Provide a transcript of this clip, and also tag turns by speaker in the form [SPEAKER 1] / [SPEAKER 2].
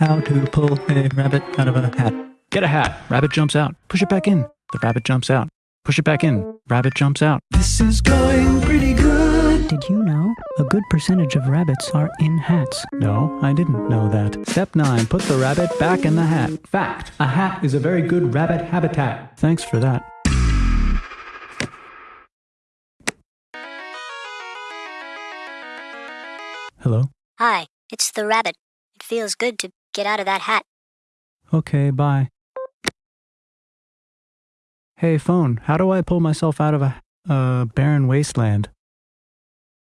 [SPEAKER 1] How to pull a rabbit out of a hat. Get a hat. Rabbit jumps out. Push it back in. The rabbit jumps out. Push it back in. Rabbit jumps out. This is going pretty good.
[SPEAKER 2] Did you know a good percentage of rabbits are in hats?
[SPEAKER 1] No, I didn't know that. Step 9. Put the rabbit back in the hat. Fact. A hat is a very good rabbit habitat. Thanks for that. Hello?
[SPEAKER 3] Hi, it's the rabbit. It feels good to get out of that hat.
[SPEAKER 1] Okay, bye. Hey, phone, how do I pull myself out of a uh, barren wasteland?